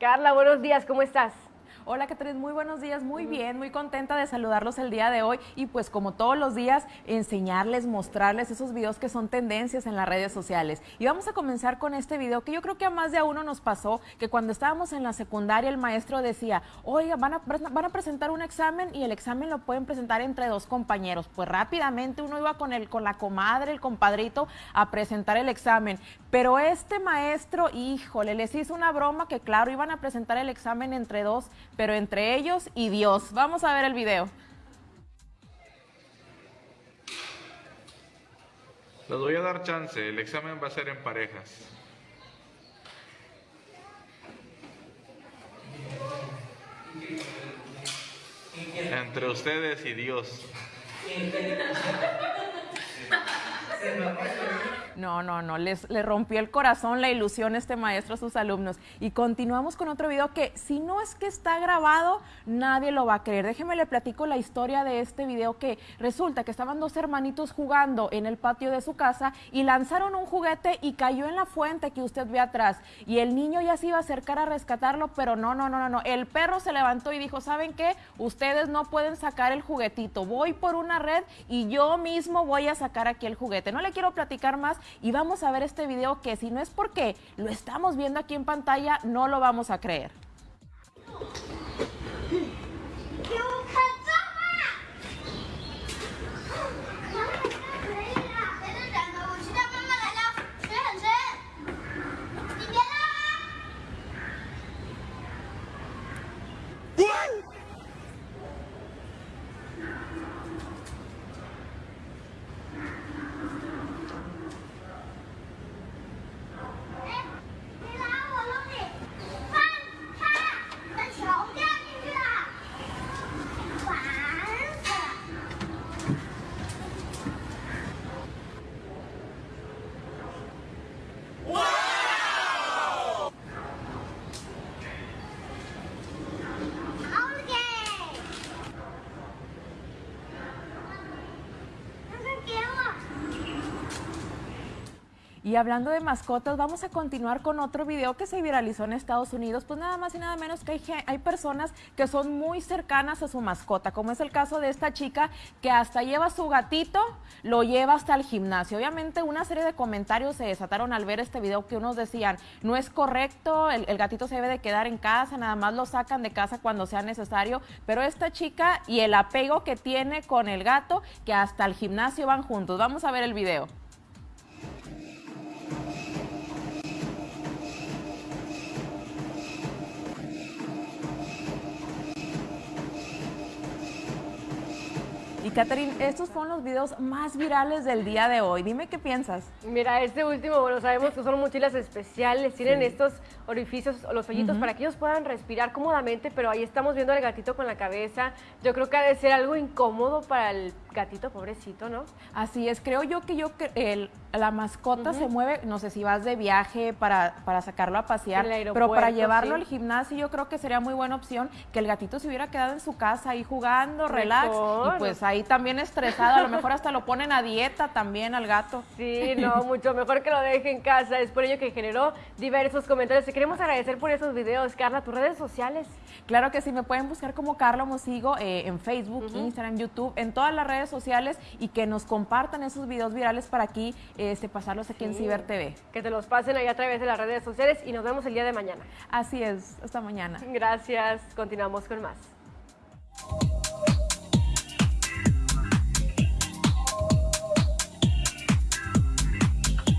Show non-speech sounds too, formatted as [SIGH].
Carla, buenos días, ¿cómo estás? Hola Catherine, muy buenos días, muy bien, muy contenta de saludarlos el día de hoy y pues como todos los días enseñarles, mostrarles esos videos que son tendencias en las redes sociales. Y vamos a comenzar con este video que yo creo que a más de a uno nos pasó, que cuando estábamos en la secundaria el maestro decía, oiga, van a, van a presentar un examen y el examen lo pueden presentar entre dos compañeros. Pues rápidamente uno iba con, el, con la comadre, el compadrito, a presentar el examen. Pero este maestro, híjole, les hizo una broma que claro, iban a presentar el examen entre dos pero entre ellos y Dios. Vamos a ver el video. Les voy a dar chance, el examen va a ser en parejas. Entre ustedes y Dios. [LAUGHS] No, no, no, les, le rompió el corazón la ilusión este maestro a sus alumnos. Y continuamos con otro video que si no es que está grabado, nadie lo va a creer. Déjeme le platico la historia de este video que resulta que estaban dos hermanitos jugando en el patio de su casa y lanzaron un juguete y cayó en la fuente que usted ve atrás. Y el niño ya se iba a acercar a rescatarlo, pero no, no, no, no, no. El perro se levantó y dijo, ¿saben qué? Ustedes no pueden sacar el juguetito. Voy por una red y yo mismo voy a sacar aquí el juguete. No le quiero platicar más y vamos a ver este video que si no es porque lo estamos viendo aquí en pantalla, no lo vamos a creer. Y hablando de mascotas, vamos a continuar con otro video que se viralizó en Estados Unidos. Pues nada más y nada menos que hay, hay, personas que son muy cercanas a su mascota, como es el caso de esta chica que hasta lleva su gatito, lo lleva hasta el gimnasio. Obviamente una serie de comentarios se desataron al ver este video que unos decían, no es correcto, el, el gatito se debe de quedar en casa, nada más lo sacan de casa cuando sea necesario. Pero esta chica y el apego que tiene con el gato, que hasta el gimnasio van juntos. Vamos a ver el video. Y Catherine, estos fueron los videos más virales del día de hoy. Dime qué piensas. Mira, este último, bueno, sabemos que son mochilas especiales, tienen estos orificios, los hoyitos, para que ellos puedan respirar cómodamente, pero ahí estamos viendo al gatito con la cabeza. Yo creo que ha de ser algo incómodo para el gatito, pobrecito, ¿no? Así es, creo yo que yo el, la mascota se mueve, no sé si vas de viaje para, para sacarlo a pasear, pero para llevarlo al gimnasio yo creo que sería muy buena opción que el gatito se hubiera quedado en su casa ahí jugando, relax, y pues ahí también estresado, a lo mejor hasta lo ponen a dieta también al gato. Sí, no, mucho mejor que lo deje en casa, es por ello que generó diversos comentarios. Te queremos agradecer por esos videos, Carla, tus redes sociales. Claro que sí, me pueden buscar como Carla Mosigo eh, en Facebook, Instagram, YouTube, en todas las redes sociales y que nos compartan esos videos virales para aquí este, pasarlos aquí en Ciber TV. Que te los pasen ahí a través de las redes sociales y nos vemos el día de mañana. Así es, hasta mañana. Gracias, continuamos con más.